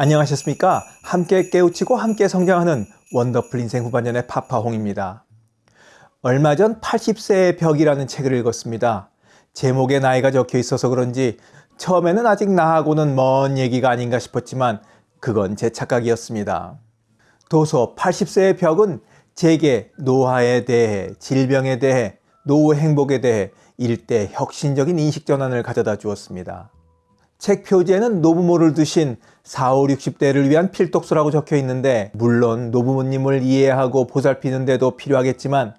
안녕하셨습니까? 함께 깨우치고 함께 성장하는 원더풀 인생 후반년의 파파홍입니다. 얼마 전 80세의 벽이라는 책을 읽었습니다. 제목에 나이가 적혀 있어서 그런지 처음에는 아직 나하고는 먼 얘기가 아닌가 싶었지만 그건 제 착각이었습니다. 도서 80세의 벽은 제게 노화에 대해, 질병에 대해, 노후 행복에 대해 일대 혁신적인 인식 전환을 가져다 주었습니다. 책 표지에는 노부모를 두신 4, 5, 60대를 위한 필독서라고 적혀 있는데 물론 노부모님을 이해하고 보살피는 데도 필요하겠지만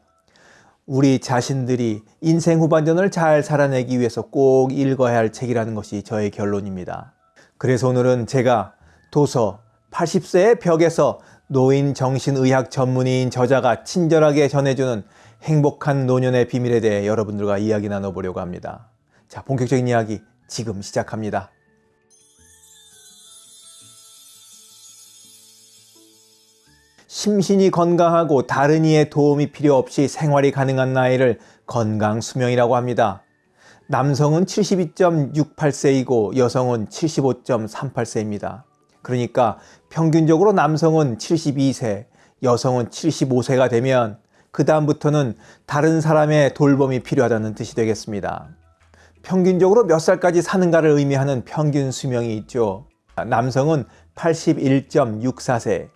우리 자신들이 인생 후반전을 잘 살아내기 위해서 꼭 읽어야 할 책이라는 것이 저의 결론입니다. 그래서 오늘은 제가 도서 80세의 벽에서 노인 정신의학 전문의인 저자가 친절하게 전해주는 행복한 노년의 비밀에 대해 여러분들과 이야기 나눠보려고 합니다. 자, 본격적인 이야기 지금 시작합니다. 심신이 건강하고 다른 이의 도움이 필요 없이 생활이 가능한 나이를 건강 수명이라고 합니다. 남성은 72.68세이고 여성은 75.38세입니다. 그러니까 평균적으로 남성은 72세, 여성은 75세가 되면 그 다음부터는 다른 사람의 돌봄이 필요하다는 뜻이 되겠습니다. 평균적으로 몇 살까지 사는가를 의미하는 평균 수명이 있죠. 남성은 81.64세,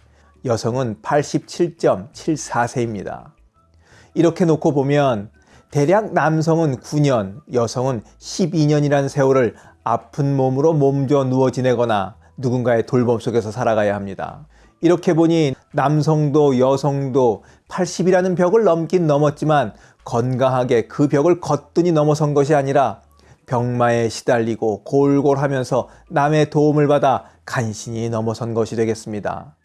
여성은 87.74세입니다. 이렇게 놓고 보면 대략 남성은 9년, 여성은 12년이라는 세월을 아픈 몸으로 몸져 누워 지내거나 누군가의 돌봄 속에서 살아가야 합니다. 이렇게 보니 남성도 여성도 80이라는 벽을 넘긴 넘었지만 건강하게 그 벽을 거뜬히 넘어선 것이 아니라 병마에 시달리고 골골하면서 남의 도움을 받아 간신히 넘어선 것이 되겠습니다.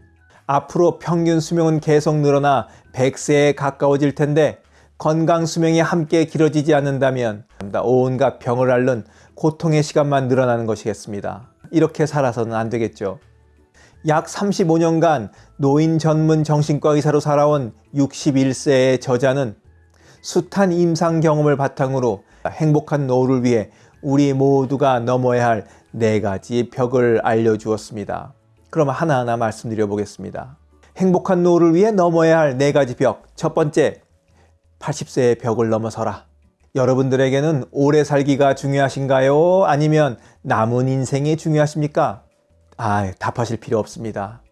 앞으로 평균 수명은 계속 늘어나 100세에 가까워질 텐데 건강 수명이 함께 길어지지 않는다면 온갖 병을 앓는 고통의 시간만 늘어나는 것이겠습니다. 이렇게 살아서는 안 되겠죠. 약 35년간 노인 전문 정신과 의사로 살아온 61세의 저자는 숱한 임상 경험을 바탕으로 행복한 노후를 위해 우리 모두가 넘어야 할 네 가지 벽을 알려주었습니다. 그럼 하나하나 말씀드려 보겠습니다. 행복한 노후를 위해 넘어야 할 네 가지 벽. 첫 번째, 80세의 벽을 넘어서라. 여러분들에게는 오래 살기가 중요하신가요? 아니면 남은 인생이 중요하십니까? 아, 답하실 필요 없습니다.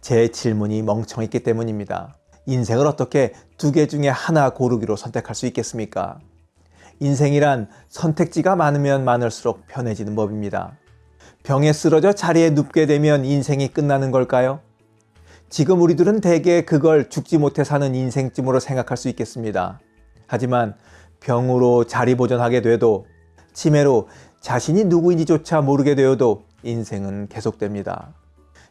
제 질문이 멍청했기 때문입니다. 인생을 어떻게 두 개 중에 하나 고르기로 선택할 수 있겠습니까? 인생이란 선택지가 많으면 많을수록 편해지는 법입니다. 병에 쓰러져 자리에 눕게 되면 인생이 끝나는 걸까요? 지금 우리들은 대개 그걸 죽지 못해 사는 인생쯤으로 생각할 수 있겠습니다. 하지만 병으로 자리 보존하게 돼도 치매로 자신이 누구인지조차 모르게 되어도 인생은 계속됩니다.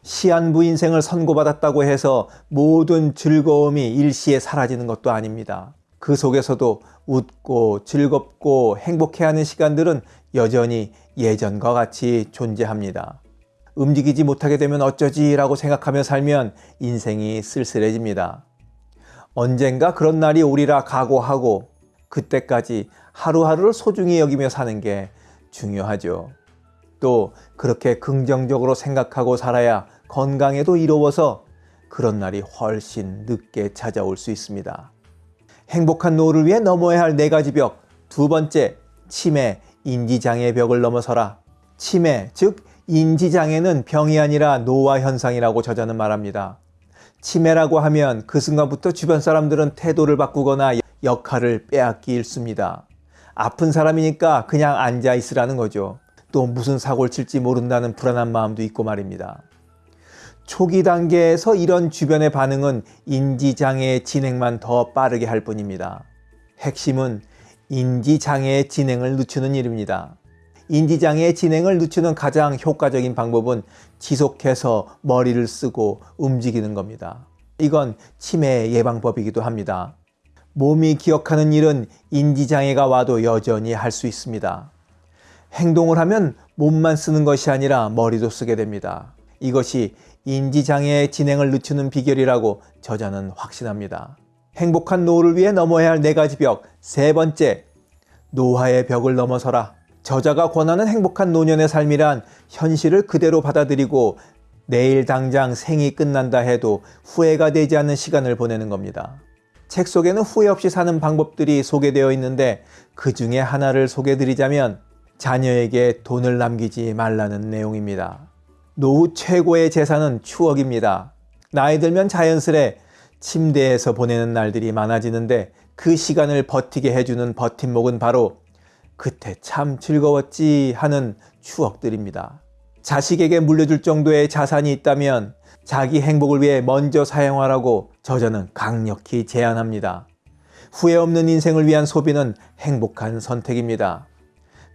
시한부 인생을 선고받았다고 해서 모든 즐거움이 일시에 사라지는 것도 아닙니다. 그 속에서도 웃고 즐겁고 행복해하는 시간들은 여전히 예전과 같이 존재합니다. 움직이지 못하게 되면 어쩌지 라고 생각하며 살면 인생이 쓸쓸해집니다. 언젠가 그런 날이 오리라 각오하고 그때까지 하루하루를 소중히 여기며 사는 게 중요하죠. 또 그렇게 긍정적으로 생각하고 살아야 건강에도 이로워서 그런 날이 훨씬 늦게 찾아올 수 있습니다. 행복한 노후를 위해 넘어야 할 네 가지 벽. 두 번째, 치매, 인지장애 벽을 넘어서라. 치매, 즉 인지장애는 병이 아니라 노화 현상이라고 저자는 말합니다. 치매라고 하면 그 순간부터 주변 사람들은 태도를 바꾸거나 역할을 빼앗기 일쑤입니다. 아픈 사람이니까 그냥 앉아 있으라는 거죠. 또 무슨 사고를 칠지 모른다는 불안한 마음도 있고 말입니다. 초기 단계에서 이런 주변의 반응은 인지장애의 진행만 더 빠르게 할 뿐입니다. 핵심은 인지장애의 진행을 늦추는 일입니다. 인지장애의 진행을 늦추는 가장 효과적인 방법은 지속해서 머리를 쓰고 움직이는 겁니다. 이건 치매 예방법이기도 합니다. 몸이 기억하는 일은 인지장애가 와도 여전히 할 수 있습니다. 행동을 하면 몸만 쓰는 것이 아니라 머리도 쓰게 됩니다. 이것이 인지장애의 진행을 늦추는 비결이라고 저자는 확신합니다. 행복한 노후를 위해 넘어야 할 네 가지 벽. 세 번째, 노화의 벽을 넘어서라. 저자가 권하는 행복한 노년의 삶이란 현실을 그대로 받아들이고 내일 당장 생이 끝난다 해도 후회가 되지 않는 시간을 보내는 겁니다. 책 속에는 후회 없이 사는 방법들이 소개되어 있는데 그 중에 하나를 소개드리자면 자녀에게 돈을 남기지 말라는 내용입니다. 노후 최고의 재산은 추억입니다. 나이 들면 자연스레 침대에서 보내는 날들이 많아지는데 그 시간을 버티게 해주는 버팀목은 바로 그때 참 즐거웠지 하는 추억들입니다. 자식에게 물려줄 정도의 자산이 있다면 자기 행복을 위해 먼저 사용하라고 저자는 강력히 제안합니다. 후회 없는 인생을 위한 소비는 행복한 선택입니다.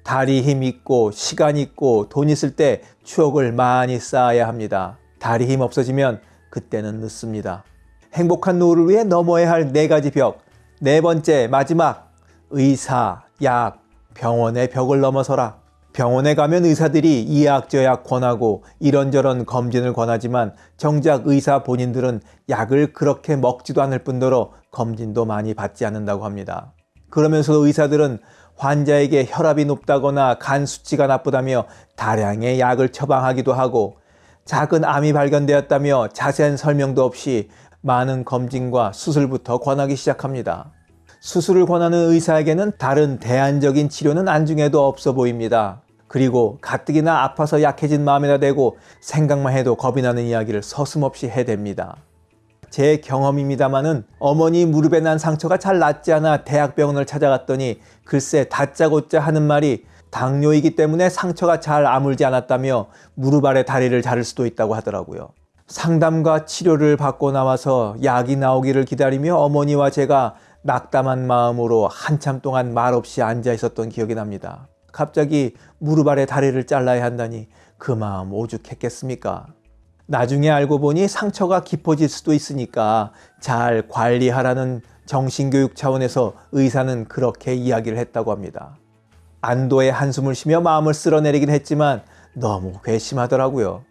다리 힘 있고 시간 있고 돈 있을 때 추억을 많이 쌓아야 합니다. 다리 힘 없어지면 그때는 늦습니다. 행복한 노후를 위해 넘어야 할 네 가지 벽. 네 번째 마지막 의사, 약, 병원의 벽을 넘어서라. 병원에 가면 의사들이 이약저약 권하고 이런저런 검진을 권하지만 정작 의사 본인들은 약을 그렇게 먹지도 않을 뿐더러 검진도 많이 받지 않는다고 합니다. 그러면서 의사들은 환자에게 혈압이 높다거나 간 수치가 나쁘다며 다량의 약을 처방하기도 하고 작은 암이 발견되었다며 자세한 설명도 없이 많은 검진과 수술부터 권하기 시작합니다. 수술을 권하는 의사에게는 다른 대안적인 치료는 안중에도 없어 보입니다. 그리고 가뜩이나 아파서 약해진 마음에다 대고 생각만 해도 겁이 나는 이야기를 서슴없이 해댑니다. 제 경험입니다마는 어머니 무릎에 난 상처가 잘 낫지 않아 대학병원을 찾아갔더니 글쎄 다짜고짜 하는 말이 당뇨이기 때문에 상처가 잘 아물지 않았다며 무릎 아래 다리를 자를 수도 있다고 하더라고요. 상담과 치료를 받고 나와서 약이 나오기를 기다리며 어머니와 제가 낙담한 마음으로 한참 동안 말없이 앉아 있었던 기억이 납니다. 갑자기 무릎 아래 다리를 잘라야 한다니 그 마음 오죽했겠습니까? 나중에 알고 보니 상처가 깊어질 수도 있으니까 잘 관리하라는 정신교육 차원에서 의사는 그렇게 이야기를 했다고 합니다. 안도의 한숨을 쉬며 마음을 쓸어내리긴 했지만 너무 괘씸하더라고요.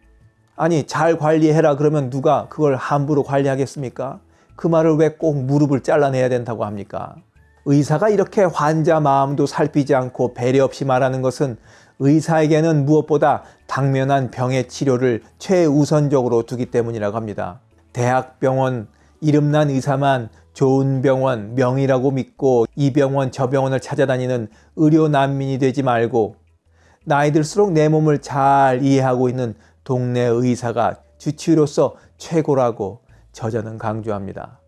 아니 잘 관리해라 그러면 누가 그걸 함부로 관리하겠습니까? 그 말을 왜 꼭 무릎을 잘라내야 된다고 합니까? 의사가 이렇게 환자 마음도 살피지 않고 배려 없이 말하는 것은 의사에게는 무엇보다 당면한 병의 치료를 최우선적으로 두기 때문이라고 합니다. 대학병원 이름난 의사만 좋은 병원 명이라고 믿고 이 병원 저 병원을 찾아다니는 의료 난민이 되지 말고 나이 들수록 내 몸을 잘 이해하고 있는 동네 의사가 주치의로서 최고라고 저자는 강조합니다.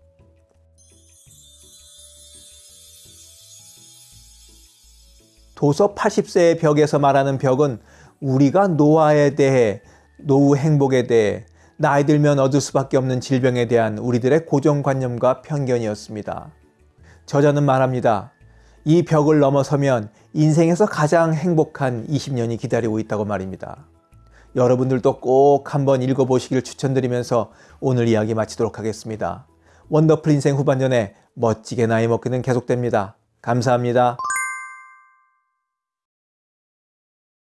도서 80세의 벽에서 말하는 벽은 우리가 노화에 대해, 노후 행복에 대해, 나이 들면 얻을 수밖에 없는 질병에 대한 우리들의 고정관념과 편견이었습니다. 저자는 말합니다. 이 벽을 넘어서면 인생에서 가장 행복한 20년이 기다리고 있다고 말입니다. 여러분들도 꼭 한번 읽어보시기를 추천드리면서 오늘 이야기 마치도록 하겠습니다. 원더풀 인생 후반전에 멋지게 나이 먹기는 계속됩니다. 감사합니다.